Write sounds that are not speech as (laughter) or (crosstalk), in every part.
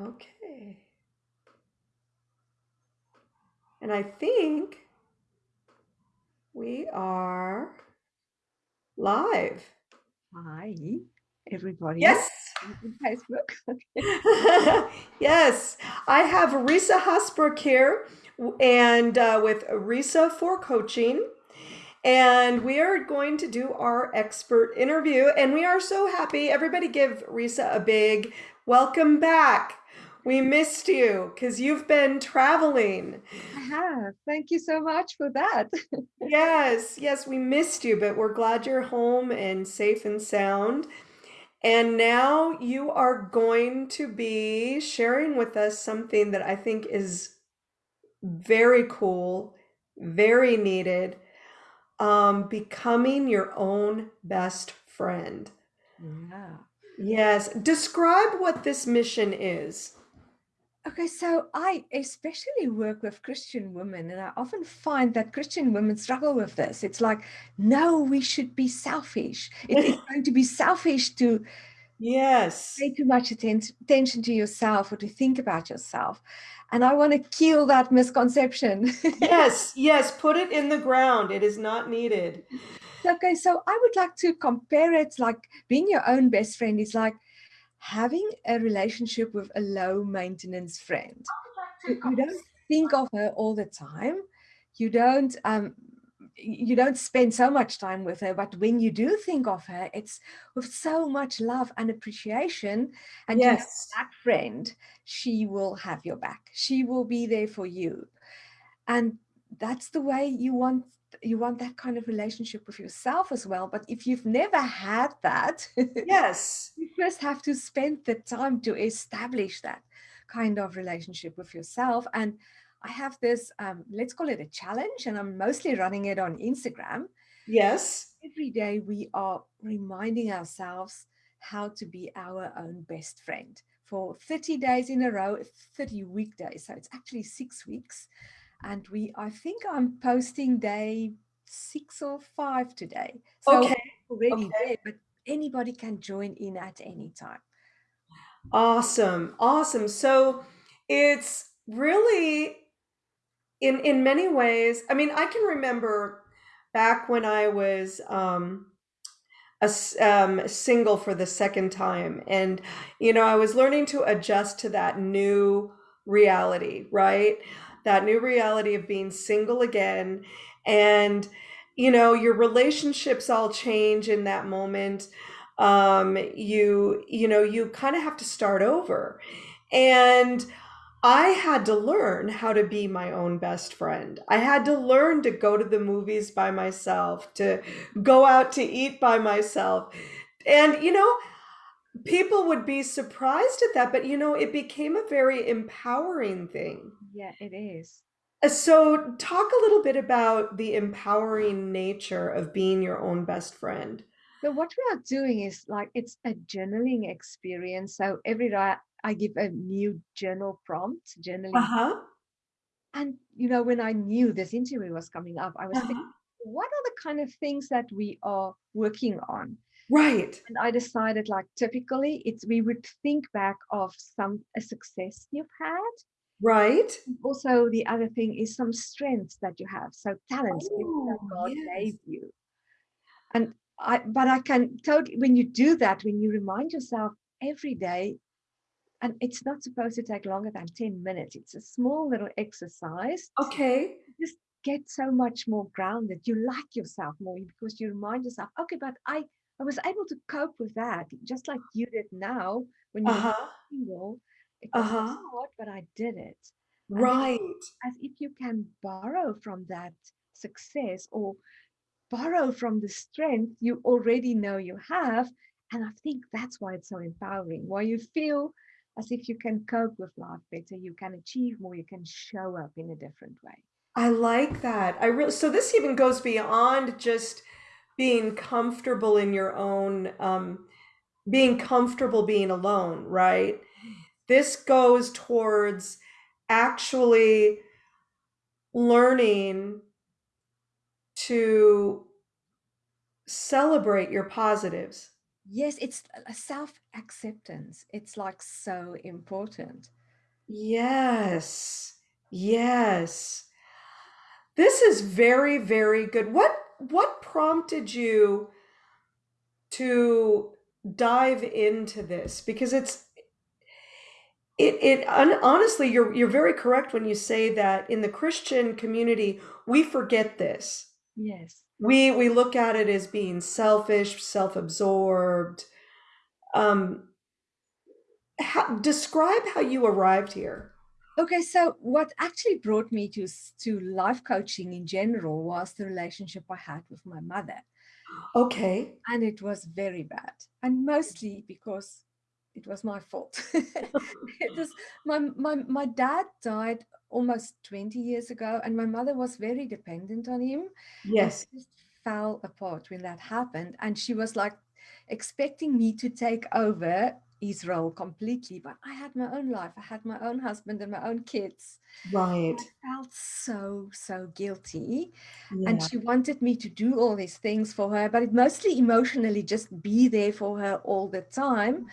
Okay. And I think we are live. Hi, everybody. Yes. Facebook. (laughs) (laughs) yes, I have Risa Hasbrook here and uh, with Risa for Coaching. And we are going to do our expert interview. And we are so happy. Everybody give Risa a big welcome back. We missed you because you've been traveling. I have. Thank you so much for that. (laughs) yes, yes, we missed you, but we're glad you're home and safe and sound. And now you are going to be sharing with us something that I think is very cool, very needed. Um, becoming your own best friend. Yeah. Yes. Describe what this mission is. Okay, so I especially work with Christian women, and I often find that Christian women struggle with this. It's like, no, we should be selfish. It is (laughs) going to be selfish to yes pay too much attention attention to yourself or to think about yourself. And I want to kill that misconception. yes, (laughs) yes, put it in the ground. It is not needed. Okay, so I would like to compare it like being your own best friend is like having a relationship with a low maintenance friend. You, you don't think of her all the time. You don't um, you don't spend so much time with her, but when you do think of her, it's with so much love and appreciation. And yes. that friend, she will have your back. She will be there for you. And that's the way you want you want that kind of relationship with yourself as well. But if you've never had that, yes, (laughs) you first have to spend the time to establish that kind of relationship with yourself. And I have this, um, let's call it a challenge, and I'm mostly running it on Instagram. Yes. Every day we are reminding ourselves how to be our own best friend for 30 days in a row, 30 weekdays. So it's actually six weeks and we I think I'm posting day six or five today. So okay. already okay. there, but anybody can join in at any time. Awesome. Awesome. So it's really in in many ways, I mean, I can remember back when I was um a um, single for the second time and you know i was learning to adjust to that new reality right that new reality of being single again and you know your relationships all change in that moment um you you know you kind of have to start over and I had to learn how to be my own best friend. I had to learn to go to the movies by myself, to go out to eat by myself. And, you know, people would be surprised at that, but you know, it became a very empowering thing. Yeah, it is. Uh, so, talk a little bit about the empowering nature of being your own best friend. So, what we are doing is like it's a journaling experience. So, every day I give a new journal prompt, journaling. Uh-huh. And, you know, when I knew this interview was coming up, I was uh-huh. thinking, what are the kind of things that we are working on? Right. And I decided like typically it's we would think back of some a success you've had. Right. Also the other thing is some strengths that you have. So talents oh, that God yes. gave you. And I but I can totally when you do that, when you remind yourself every day, and it's not supposed to take longer than 10 minutes. It's a small little exercise. Okay. Just get so much more grounded. You like yourself more because you remind yourself, okay, but I I was able to cope with that, just like you did now when you're uh-huh. single. It was uh-huh. hard, but I did it. Right. As if you can borrow from that success or borrow from the strength you already know you have. And I think that's why it's so empowering, why you feel as if you can cope with life better, you can achieve more, you can show up in a different way. I like that. I really so this even goes beyond just being comfortable in your own um, being comfortable being alone right this goes towards actually learning to celebrate your positives Yes, it's a self-acceptance. It's like so important. Yes. Yes. This is very, very good. What what prompted you to dive into this? Because it's it it honestly you're you're very correct when you say that in the Christian community we forget this. Yes. We we look at it as being selfish, self-absorbed. Um how, describe how you arrived here. Okay, so what actually brought me to, to life coaching in general was the relationship I had with my mother. Okay. And it was very bad. And mostly because it was my fault. (laughs) it was my, my, my dad died almost 20 years ago and my mother was very dependent on him. Yes. just fell apart when that happened. And she was like expecting me to take over his role completely, but I had my own life. I had my own husband and my own kids. Right. I felt so, so guilty. Yeah. And she wanted me to do all these things for her, but it mostly emotionally just be there for her all the time.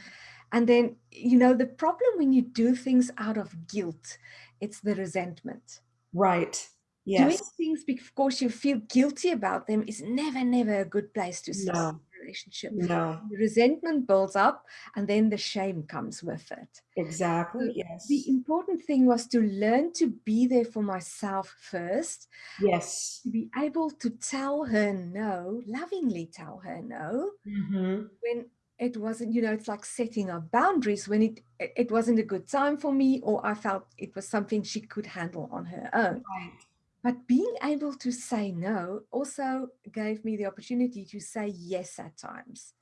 And then, you know, the problem when you do things out of guilt, it's the resentment. Right. Yes. Doing things because you feel guilty about them is never, never a good place to start. No relationship. No. The resentment builds up and then the shame comes with it. Exactly, so yes. The important thing was to learn to be there for myself first. Yes. To be able to tell her no, lovingly tell her no, mm -hmm. when it wasn't, you know, it's like setting up boundaries when it it wasn't a good time for me or I felt it was something she could handle on her own. Right. But being able to say no also gave me the opportunity to say yes at times.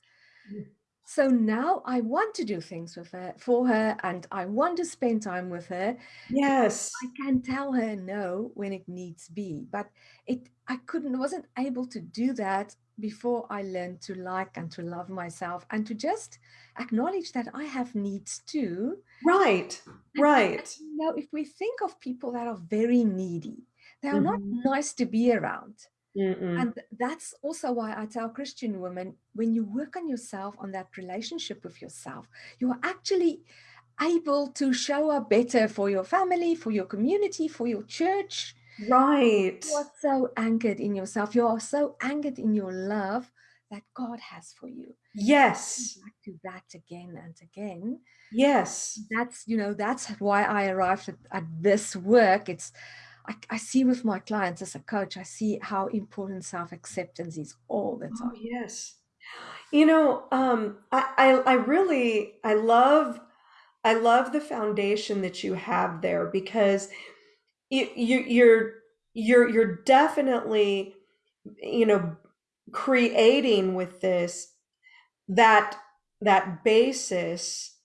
So now I want to do things with her, for her, and I want to spend time with her. Yes. I can tell her no when it needs be, but it I couldn't, wasn't able to do that before I learned to like and to love myself and to just acknowledge that I have needs too. Right, right. And, you know, if we think of people that are very needy, they are mm -hmm. not mm-hmm. nice to be around. Mm -mm. And that's also why I tell Christian women, when you work on yourself, on that relationship with yourself, you are actually able to show up better for your family, for your community, for your church. Right. You are so anchored in yourself. You are so anchored in your love that God has for you. Yes. Back to that again and again. Yes. That's, you know, that's why I arrived at, at this work. It's I, I, see with my clients as a coach, I see how important self-acceptance is all the oh, time. Oh, yes. You know, um, I, I, I really, I love, I love the foundation that you have there because you, you, you're, you're, you're definitely, you know, creating with this, that, that basis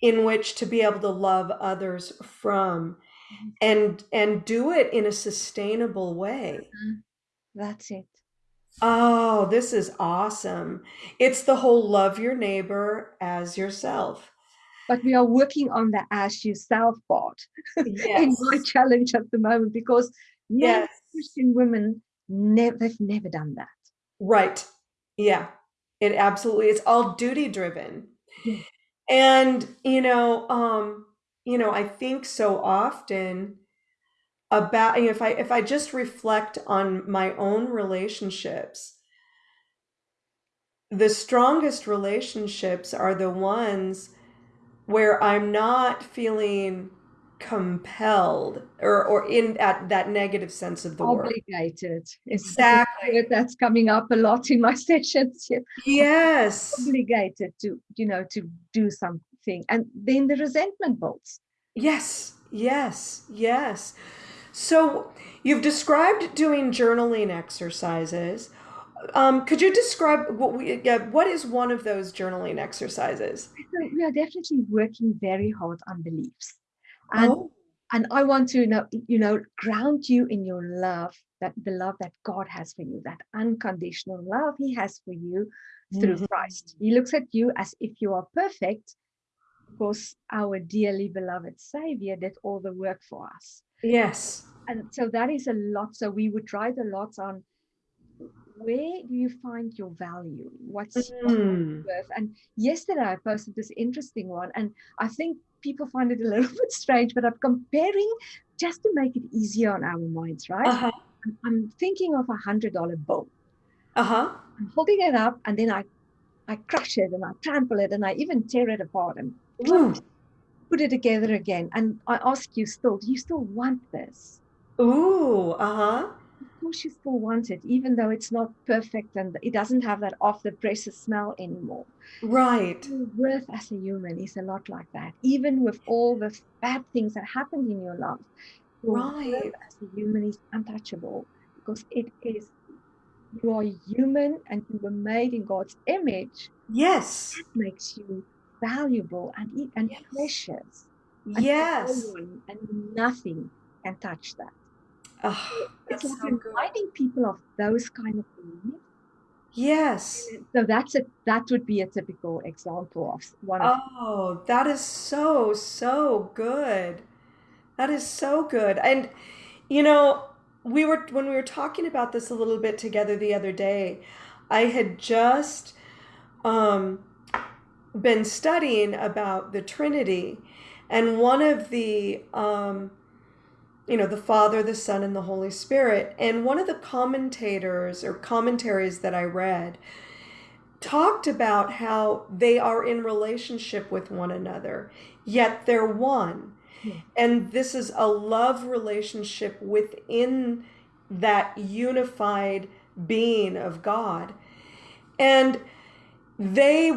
in which to be able to love others from Mm-hmm. and and do it in a sustainable way. Mm-hmm. that's it. Oh this is awesome. It's the whole love your neighbor as yourself. But we are working on the as yourself part yes. (laughs) in my challenge at the moment because yes. Christian women never they've never done that. Right. Yeah. It absolutely it's all duty driven. And you know um you know, I think so often about you know, if I if I just reflect on my own relationships, the strongest relationships are the ones where I'm not feeling compelled or or in at that negative sense of the obligated word. exactly. that's coming up a lot in my (laughs) sessions yes. Obligated to you know to do something and then the resentment builds yes yes yes so you've described doing journaling exercises um, could you describe what we yeah, what is one of those journaling exercises we are definitely working very hard on beliefs and oh. and I want to know, you know, ground you in your love, that the love that God has for you, that unconditional love He has for you through mm -hmm. Christ. He looks at you as if you are perfect, because our dearly beloved Savior did all the work for us. Yes. And so that is a lot. So we would write a lot on where do you find your value? What's Mm. worth? And yesterday I posted this interesting one, and I think people find it a (laughs) little bit strange, but I'm comparing just to make it easier on our minds, right? Uh-huh. I'm, I'm thinking of a hundred dollar bill. Uh-huh. I'm holding it up, and then I, I crush it, and I trample it, and I even tear it apart and Ooh. put it together again. And I ask you still, do you still want this? Ooh. Uh-huh. Of course, you still want it, even though it's not perfect and it doesn't have that off the presser smell anymore. Right. Your worth as a human is a lot like that. Even with all the bad things that happened in your life, your Right. worth as a human is untouchable because it is you are human and you were made in God's image. Yes. That makes you valuable and and Yes. precious. And Yes. and nothing can touch that. Oh, It's that's like so good. reminding people of those kind of beliefs. Yes. So that's a that would be a typical example of one of Oh, that is so, so good. That is so good. And you know, we were when we were talking about this a little bit together the other day, I had just um been studying about the Trinity, and one of the um you know, the Father, the Son, and the Holy Spirit. And one of the commentators or commentaries that I read talked about how they are in relationship with one another, yet they're one. Yeah. And this is a love relationship within that unified being of God. And they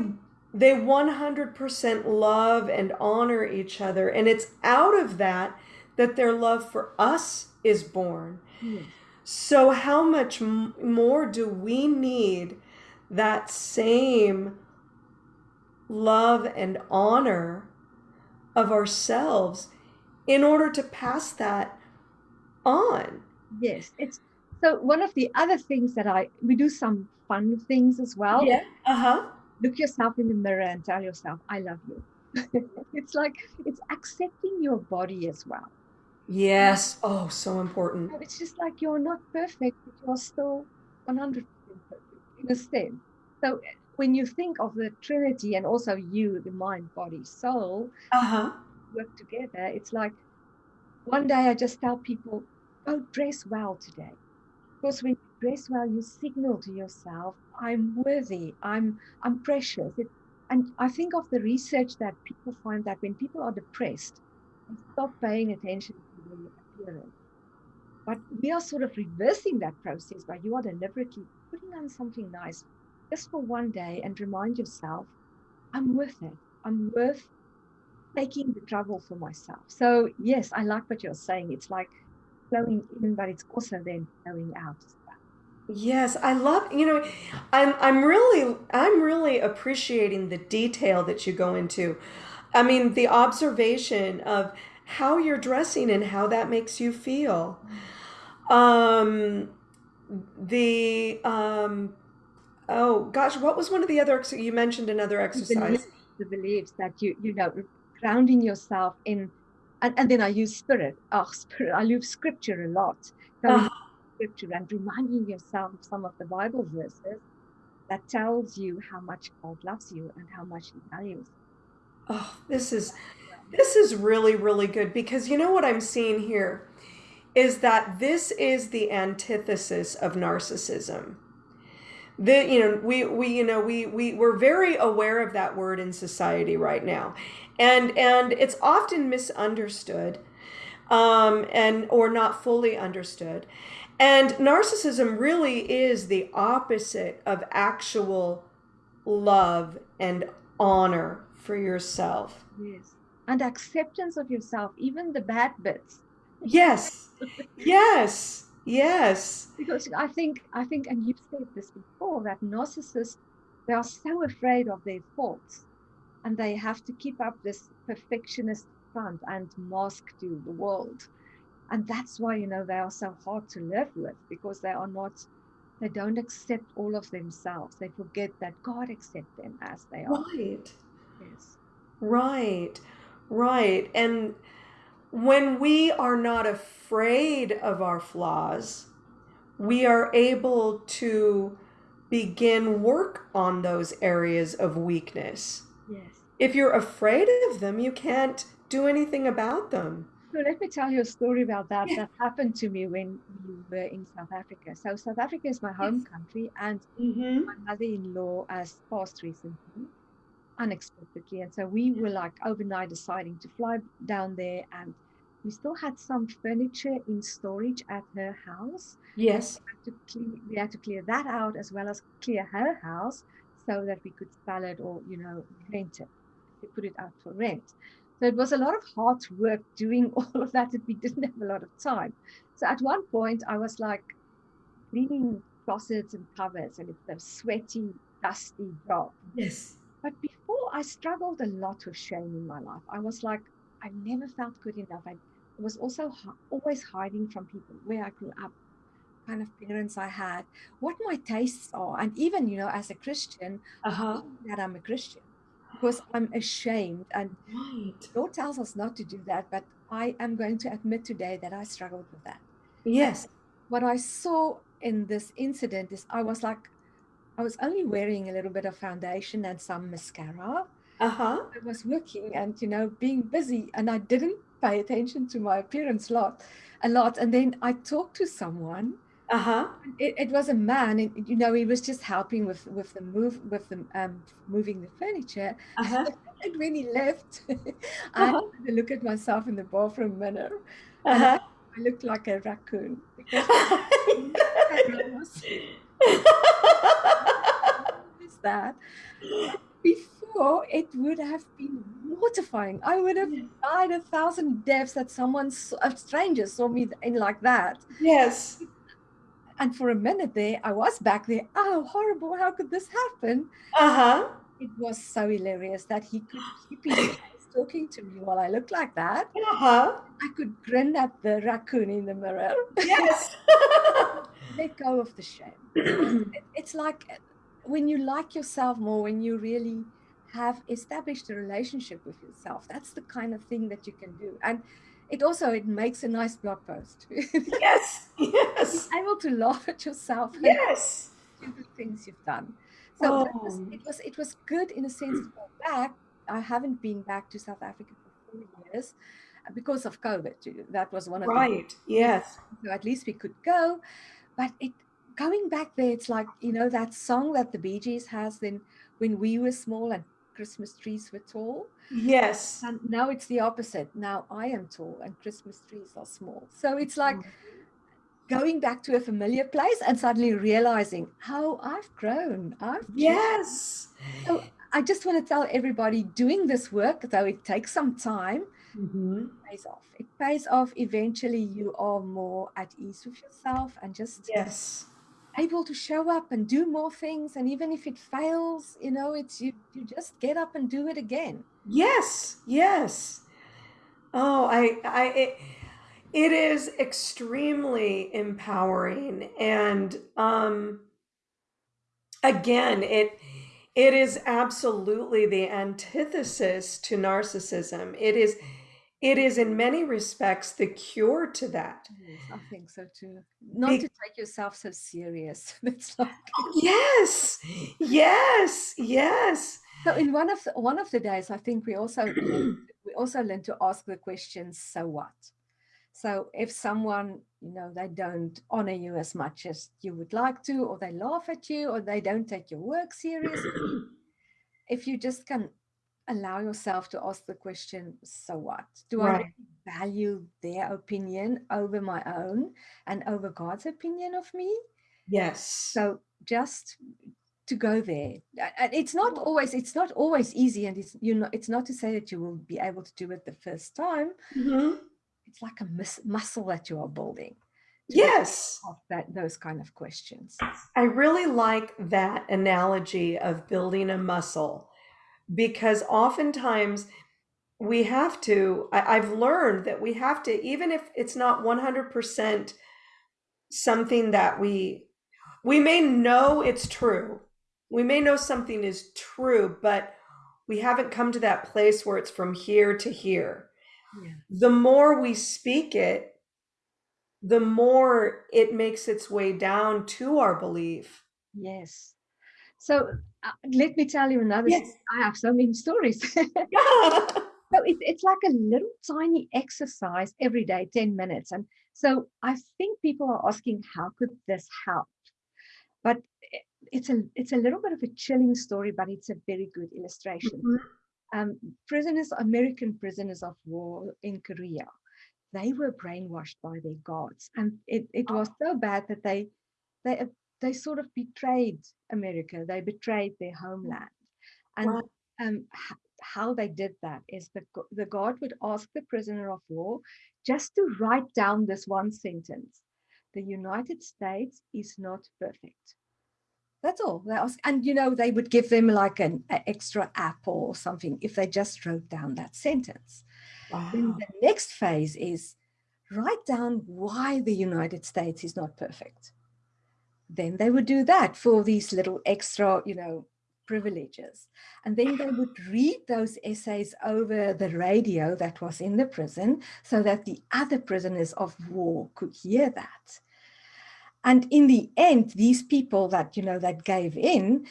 they 100% love and honor each other and it's out of that that their love for us is born. Yes. So, how much more do we need that same love and honor of ourselves in order to pass that on? Yes, it's so one of the other things that I we do some fun things as well. Yeah. Uh huh. Look yourself in the mirror and tell yourself, I love you. (laughs) it's like it's accepting your body as well. Yes. Oh, so important. It's just like you're not perfect, but you're still 100% perfect in a sense. So when you think of the Trinity and also you, the mind, body, soul, Uh huh. work together, it's like one day I just tell people, go dress well today. Because when you dress well, you signal to yourself, I'm worthy, I'm I'm precious. It, and I think of the research that people find that when people are depressed, they stop paying attention to their appearance. But we are sort of reversing that process by you are deliberately putting on something nice just for one day and remind yourself, I'm worth it. I'm worth taking the trouble for myself. So yes, I like what you're saying. It's like flowing in, but it's also then flowing out. Yes, I love, you know, I'm I'm really I'm really appreciating the detail that you go into. I mean, the observation of how you're dressing and how that makes you feel. Um, the um, oh gosh, what was one of the other ex you mentioned another exercise. the beliefs that you you know grounding yourself in, and, and then I use spirit. Oh, spirit. I use scripture a lot. Going Uh, to scripture and reminding yourself of some of the Bible verses that tells you how much God loves you and how much He values. oh, this is this is really really good because you know what I'm seeing here is that this is the antithesis of narcissism. the you know we we you know we we we're very aware of that word in society right now and and it's often misunderstood um and or not fully understood and narcissism really is the opposite of actual love and honor for yourself. Yes, and acceptance of yourself, even the bad bits. yes. Yes. Yes. Because I think, I think, and you've said this before, that narcissists, they are so afraid of their faults and they have to keep up this perfectionist front and mask to the world. And that's why, you know, they are so hard to live with because they are not, they don't accept all of themselves. They forget that God accepts them as they are. right Yes. Right, right. And when we are not afraid of our flaws, we are able to begin work on those areas of weakness. Yes. If you're afraid of them, you can't do anything about them. So let me tell you a story about that. Yeah. That happened to me when we were in South Africa. So South Africa is my home Yes. country, and Mm-hmm. my mother-in-law has passed recently, unexpectedly. And so we were like overnight deciding to fly down there, and we still had some furniture in storage at her house. Yes. had to clean, we had to clear that out as well as clear her house so that we could sell it or you know rent it we put it out for rent so it was a lot of hard work doing (laughs) all of that and we didn't have a lot of time. So at one point i was like cleaning closets and covers, and it's a sweaty dusty job. Yes. but before i struggled a lot with shame in my life. I was like i never felt good enough. I was also always hiding from people where i grew up kind of parents I had, what my tastes are, and even you know, as a Christian, Uh-huh. that I'm a Christian because I'm ashamed. And Right. Lord tells us not to do that, but I am going to admit today that I struggled with that. Yes. What I saw in this incident is I was like, I was only wearing a little bit of foundation and some mascara. Uh-huh. I was working and you know being busy, and I didn't pay attention to my appearance a lot, a lot. And then I talked to someone Uh-huh. it, it was a man and you know he was just helping with with the move with the um moving the furniture Uh-huh. and when he left (laughs) i Uh-huh. had to look at myself in the bathroom mirror Uh-huh. i looked like a raccoon because I was- (laughs) (laughs) is that before it would have been mortifying i would have died a thousand deaths that someone a stranger saw me in like that yes. And for a minute there i was back there oh horrible how could this happen Uh-huh. it was so hilarious that he could keep his talking to me while i looked like that Uh-huh. i could grin at the raccoon in the mirror Yes. (laughs) (laughs) let go of the shame it's like uh, when you like yourself more when you really have established a relationship with yourself that's the kind of thing that you can do and it also it makes a nice blog post (laughs) yes. Yes. able to laugh at yourself Yes. stupid things you've done. So that was, Oh. it was it was good in a sense to go back. I haven't been back to South Africa for four years uh, because of COVID. That was one of the Right. Yes. so at least we could go. But it going back there, it's like you know that song that the Bee Gees has. Then when we were small and Christmas trees were tall, Yes. and now it's the opposite. Now I am tall and Christmas trees are small. So it's like going back to a familiar place and suddenly realizing how I've grown. I've. Yes. So I just want to tell everybody doing this work, though it takes some time, Mhm. pays off. It pays off. Eventually, you are more at ease with yourself and just Yes. Able to show up and do more things. And even if it fails, you know, it's you. You just get up and do it again. Yes. Yes. Oh, I, I, it, it is extremely empowering. And, um, again, it, it is absolutely the antithesis to narcissism. It is, it is in many respects the cure to that. Yes, I think so too. Not Be- to take yourself so serious. (laughs) It's like Yes. Yes. Yes. so. In one of the, one of the days, I think we also we also learn to ask the question, "So what?" So if someone, you know, they don't honor you as much as you would like to, or they laugh at you, or they don't take your work seriously, (clears throat) if you just can allow yourself to ask the question, so what? Do I really value their opinion over my own and over God's opinion of me? Yes. So just to go there. And it's not always it's not always easy and it's you know it's not to say that you will be able to do it the first time. Mhm. It's like a mus- muscle that you are building. to be able Yes. that those kind of questions. I really like that analogy of building a muscle because oftentimes we have to, I, I've learned that we have to, even if it's not 100% something that we, we may know it's true. We may know something is true, but we haven't come to that place where it's from here to here. Yeah. The more we speak it, the more it makes its way down to our belief. Yes. So uh, let me tell you another. Yes. I have so many stories. (laughs) (laughs) so it, it's like a little tiny exercise every day, 10 minutes. And so I think people are asking, how could this help? But it's a it's a little bit of a chilling story, but it's a very good illustration. Mhm. Um, prisoners, American prisoners of war in Korea, they were brainwashed by their gods, and it, it was so bad that they they they sort of betrayed America. They betrayed their homeland, and Right. um, how they did that is the the god would ask the prisoner of war just to write down this one sentence: "The United States is not perfect." That's all. They ask, and you know, they would give them like an, an extra apple or something if they just wrote down that sentence. Then the next phase is write down why the United States is not perfect. Then they would do that for these little extra, you know, privileges. And then they would read those essays over the radio that was in the prison so that the other prisoners of war could hear that. And in the end, these people that, you know, that gave in,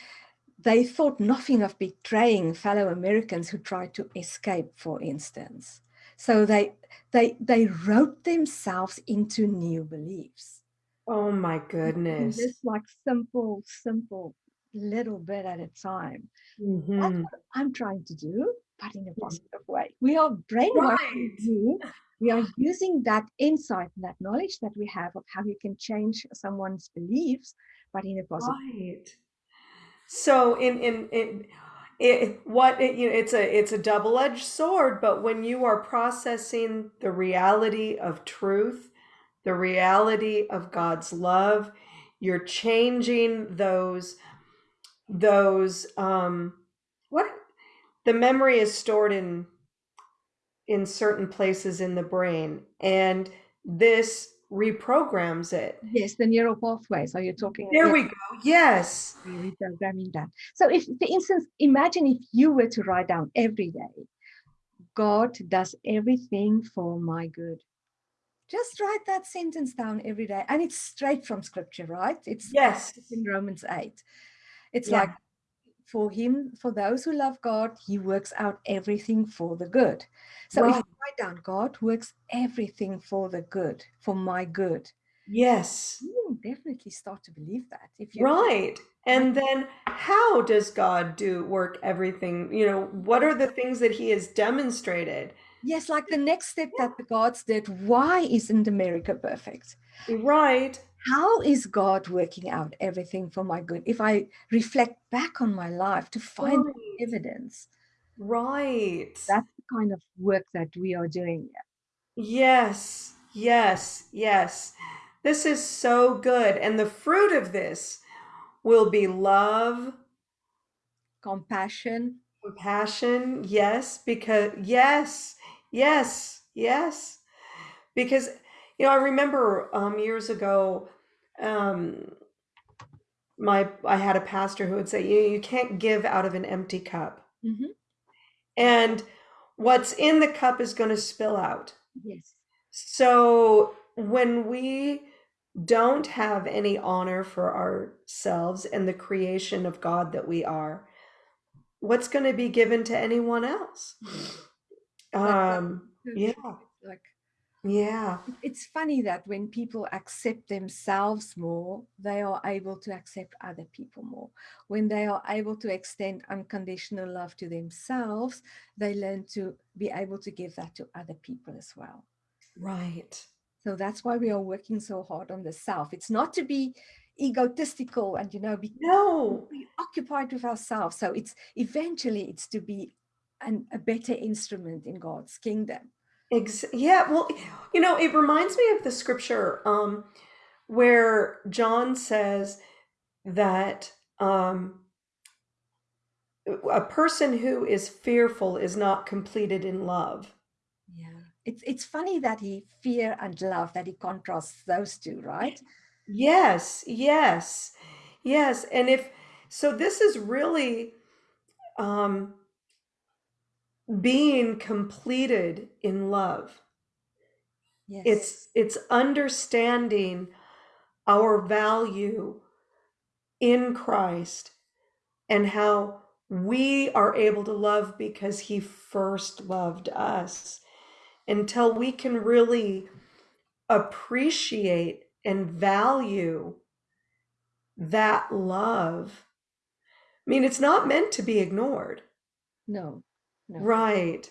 they thought nothing of betraying fellow Americans who tried to escape, for instance. So they they they wrote themselves into new beliefs. Oh my goodness. this like simple, simple little bit at a time. That's Mhm. what I'm trying to do, but in a positive way. We are brainwashing Right. you. We are using that insight and that knowledge that we have of how you can change someone's beliefs, but in a positive Right. So in in in it what it, you know, it's a it's a double-edged sword, but when you are processing the reality of truth, the reality of God's love, you're changing those those um what the memory is stored in in certain places in the brain and this reprograms it. Yes, the neural pathways. Are you talking? There we go. Yes. reprogramming that. So, if, for instance, imagine if you were to write down every day, God does everything for my good. Just write that sentence down every day, and it's straight from Scripture, right? It's Yes. in Romans eight. It's Yeah. like for him, for those who love God, He works out everything for the good. So, if you write down, God works everything for the good, for my good. Yes. you will definitely start to believe that if you Right. And then how does God do work everything? You know, what are the things that he has demonstrated? Yes like the next step that the gods did why isn't america perfect Right. how is god working out everything for my good if i reflect back on my life to find Right. evidence Right. that's the kind of work that we are doing Yes. Yes. Yes. This is so good. And the fruit of this will be love, compassion compassion. Yes. Because, yes. Yes. Yes. Because, you know, I remember um, years ago, um, my I had a pastor who would say, you, you can't give out of an empty cup. Mhm. And what's in the cup is going to spill out. yes So when we don't have any honor for ourselves and the creation of God that we are, what's going to be given to anyone else? Um, yeah, like yeah, it's funny that when people accept themselves more, they are able to accept other people more. When they are able to extend unconditional love to themselves, they learn to be able to give that to other people as well. right. So that's why we are working so hard on the self. It's not to be egotistical and you know be No, preoccupied with ourselves. So it's eventually it's to be an, a better instrument in God's kingdom. ex yeah, well, you know, it reminds me of the scripture um, where John says that um, a person who is fearful is not completed in love. Yeah. It's it's funny that he fear and love that he contrasts those two, right? Yes, yes, yes. And if so, this is really um, being completed in love. Yes. It's it's understanding our value in Christ and how we are able to love because he first loved us until we can really appreciate and value that love. I mean, it's not meant to be ignored. No, no. Right,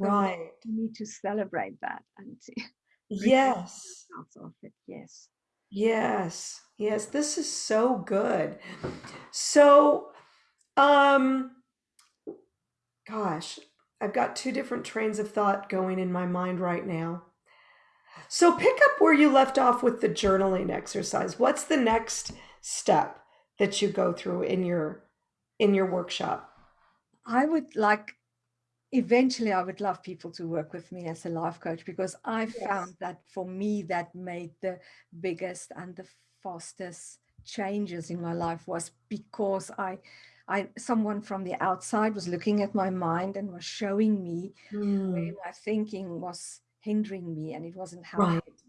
So right. We need to celebrate that and (laughs) Yes, of it. Yes. yes, yes. This is so good. So, um, gosh, I've got two different trains of thought going in my mind right now. So pick up where you left off with the journaling exercise. What's the next step that you go through in your in your workshop? I would like eventually I would love people to work with me as a life coach because I Yes. found that for me that made the biggest and the fastest changes in my life was because I I someone from the outside was looking at my mind and was showing me where Mm, my thinking was hindering me and it wasn't helping right.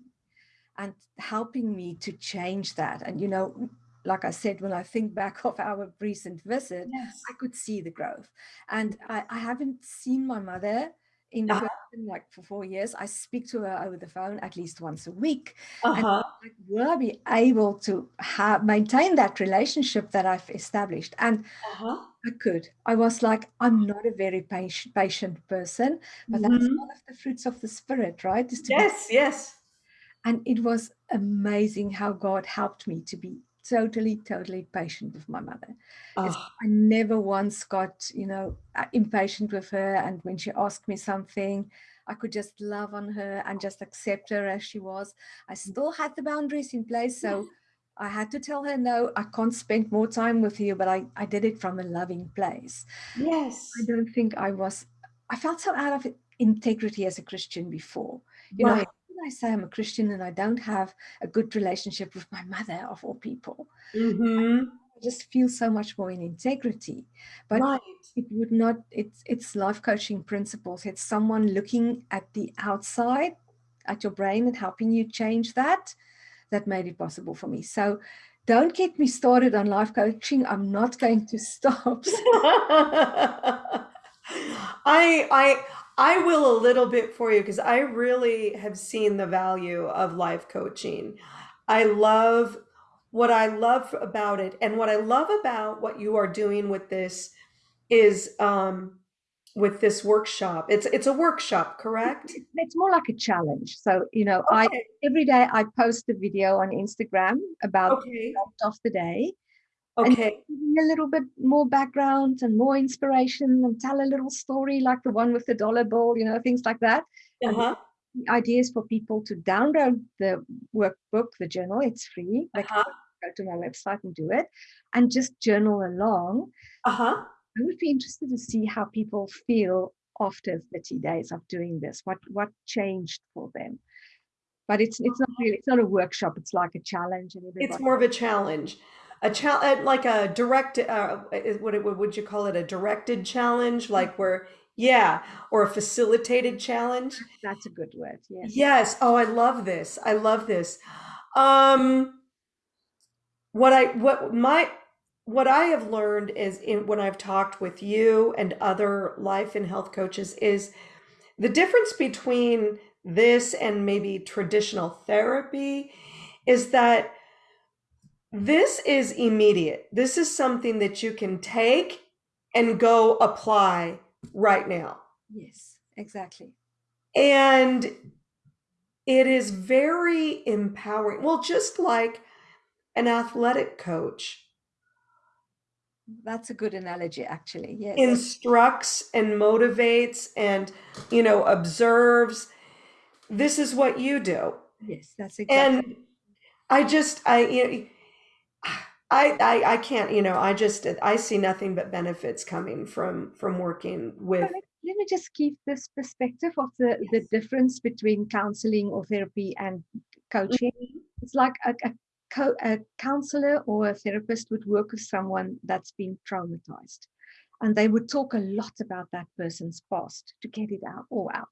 and helping me to change that. And, you know, like I said, when I think back (laughs) of our recent visit, Yes. I could see the growth. And I, I haven't seen my mother in Uh-huh. person like for four years. I speak to her over the phone at least once a week. And Uh-huh. like, will I be able to have maintain that relationship that I've established? And Uh-huh. I could. I was like, I'm not a very patient, patient person, but that's Mhm. one of the fruits of the spirit, right? Yes, yes. and it was amazing how God helped me to be totally, totally patient with my mother. Oh, I never once got, you know, uh, impatient with her. And when she asked me something, I could just love on her and just accept her as she was. I still had the boundaries in place. So I had to tell her, no, I can't spend more time with you, but I, I did it from a loving place. yes. I don't think I was, I felt so out of integrity as a Christian before. You know, Right. can I say I'm a Christian and I don't have a good relationship with my mother of all people? Mm-hmm. I just feel so much more in integrity. But Right. it would not, it's it's life coaching principles. It's someone looking at the outside, at your brain and helping you change that, that made it possible for me. So don't get me started on life coaching. I'm not going to stop. (laughs) I I I will a little bit for you because I really have seen the value of life coaching. I love what I love about it and what I love about what you are doing with this is um with this workshop. It's it's a workshop, correct? it's more like a challenge. So, you know, I every day I post a video on Instagram about Okay. the of the day Okay. a little bit more background and more inspiration and tell a little story like the one with the dollar bill, you know, things like that. And Uh-huh. the idea is for people to download the workbook, the journal, it's free. They can Uh-huh. go to my website and do it and just journal along. Uh-huh. I would be interested to see how people feel after 30 days of doing this. What what changed for them? But it's it's not really it's not a workshop. It's like a challenge, and It's more of a challenge. A challenge like a direct uh what what would you call it? A directed challenge like where yeah, or a facilitated challenge. That's a good word. Yes. Yes. Oh, I love this. I love this. Um what I what my what I have learned is in when I've talked with you and other life and health coaches is the difference between this and maybe traditional therapy is that this is immediate. This is something that you can take and go apply right now. Yes. Exactly. And it is very empowering. Well, just like an athletic coach That's a good analogy, actually. Yes. instructs and motivates and, you know, observes. This is what you do. yes. That's exactly. And I just, I, you know, I, I, I can't, you know, I just, I see nothing but benefits coming from, from working with, Let me just keep this perspective of the, the difference between counseling or therapy and coaching. It's like a, a, co- a counselor or a therapist would work with someone that's been traumatized. And they would talk a lot about that person's past to get it out all out.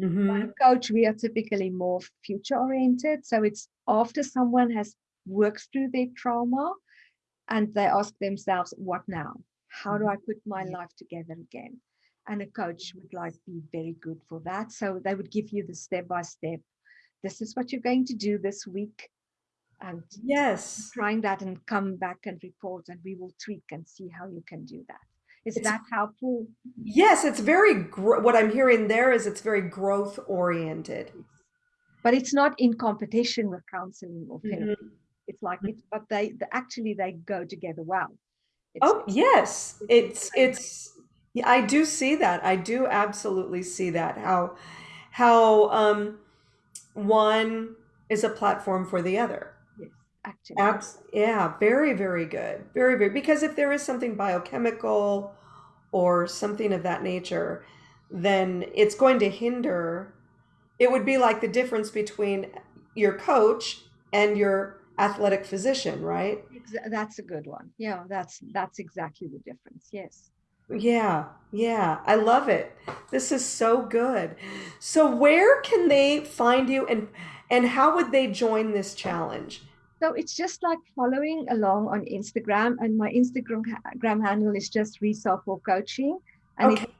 Mm-hmm. coach, we are typically more future oriented. So it's after someone has worked through their trauma and they ask themselves, what now? How do I put my Mm-hmm. life together again? And a coach would like be very good for that. So they would give you the step by step. This is what you're going to do this week. And Yes. trying that and come back and report and we will tweak and see how you can do that. Is It's- that helpful? Yes, it's very, what I'm hearing there is it's very growth oriented. But it's not in competition with counseling or therapy. Mhm. It's like it, but they, the, actually they go together well. It's, Oh, yes, it's, it's, yeah, I do see that. I do absolutely see that. How, how, um, one is a platform for the other. yes, actually. Abs yeah, very, very good. Very, very, because if there is something biochemical or something of that nature, then it's going to hinder. It would be like the difference between your coach and your athletic physician, right? That's a good one. Yeah, that's that's exactly the difference. Yes. Yeah, yeah, I love it. This is so good. So where can they find you and and how would they join this challenge? So it's just like following along on Instagram, and my Instagram gram handle is just Risa for coaching, and Okay. it's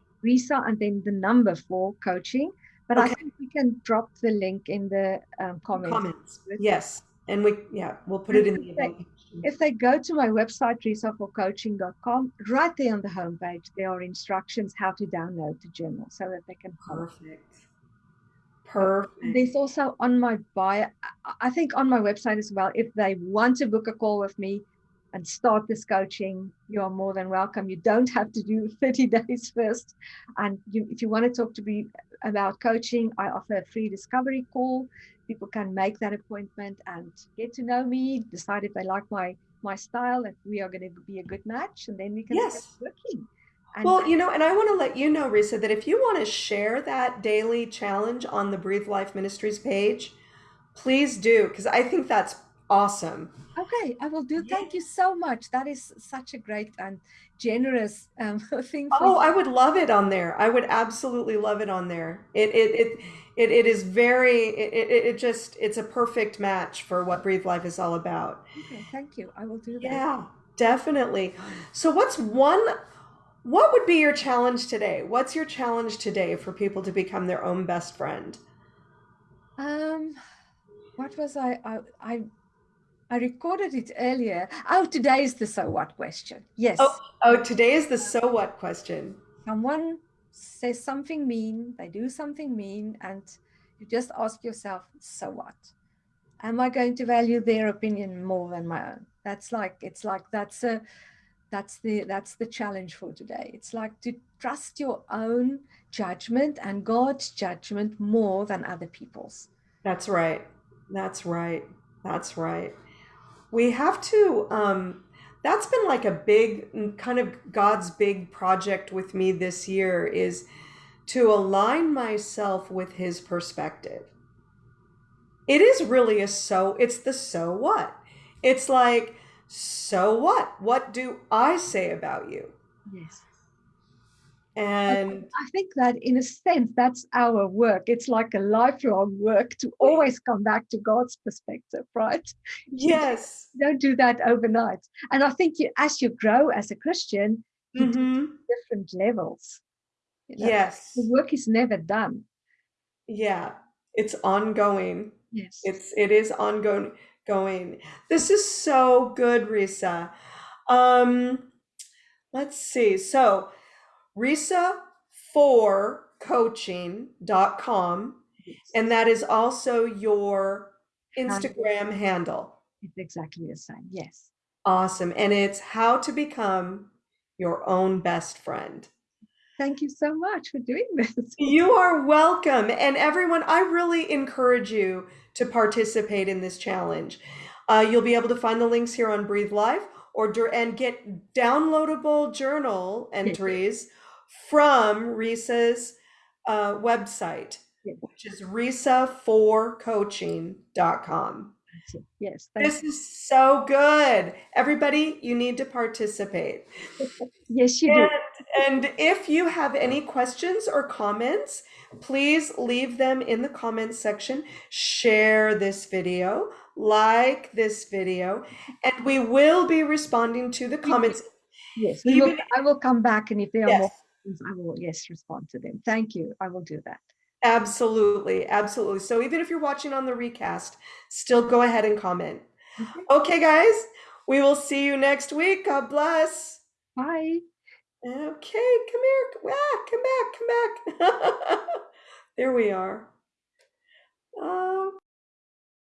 Risa and then the number for coaching. But I think we can drop the link in the um, comments. Comments. Yes. And we yeah, we'll put it in the event. If they go to my website, risaforcoaching.com, right there on the homepage, there are instructions how to download the journal so that they can. Perfect. Perfect. There's also on my bio, I- I think on my website as well, if they want to book a call with me and start this coaching, you are more than welcome. You don't have to do (laughs) 30 days first. And you, if you want to talk to me about coaching, I offer a free discovery call. People can make that appointment and get to know me, decide if they like my my style, if we are going to be a good match, and then we can Yes. start working. And Well, you know, and I want to let you know, Risa, that if you want to share that daily challenge on the Breathe Life Ministries page, please do, because I think that's awesome. Okay, I will do. Yeah. Thank you so much. That is such a great and generous um, (laughs) thing for Oh. I would love it on there. I would absolutely love it on there. It it it it, it is very it, it it just it's a perfect match for what Breathe Life is all about. Okay, thank you. I will do that. Yeah, definitely. So what's one what would be your challenge today? What's your challenge today for people to become their own best friend? Um, what was I? I I, I recorded it earlier. Oh, today is the so what question. Yes. Oh, oh, today is the so what question. Someone says something mean, they do something mean, and you just ask yourself, so what? Am I going to value their opinion more than my own? That's like it's like that's a that's the that's the challenge for today. It's like to trust your own judgment and God's judgment more than other people's. That's right. That's right. That's right. We have to um that's been like a big mm, kind of God's big project with me this year is to align myself with his perspective. It is really a so it's the so what? It's like so what? What do I say about you? Yes. And I think that in a sense, that's our work. It's like a lifelong work to always come back to God's perspective, right? (laughs) yes. Don't do that overnight. And I think you, as you grow as a Christian, you do Mhm. different levels. You know, Yes. The work is never done. Yeah. It's ongoing. Yes. It's it is ongoing going. This is so good, Risa. Um, let's see. So Risa for coaching.com, and that is also your. Instagram handle. It's exactly the same. Yes. Awesome. And it's how to become your own best friend. Thank you so much for doing (laughs) this. You are welcome. And everyone, I really encourage you to participate in this challenge. Uh, you'll be able to find the links here on Breathe Life or and get downloadable journal entries from Risa's uh, website, Yes. which is risaforcoaching.com. That's it. Yes. Thank This is so good. Everybody, you need to participate. (laughs) Yes, you do. And, And if you have any questions or comments, please leave them in the comments section. Share this video, like this video, and we will be responding to the comments. Yes, we will, I will come back and if there are more Yes. I will, yes, respond to them. Thank you. I will do that. Absolutely, absolutely. So even if you're watching on the recast, still go ahead and comment. Okay. Guys, we will see you next week. God bless. Bye. Okay, come here. Ah, come back, come back. (laughs) there we are. Uh,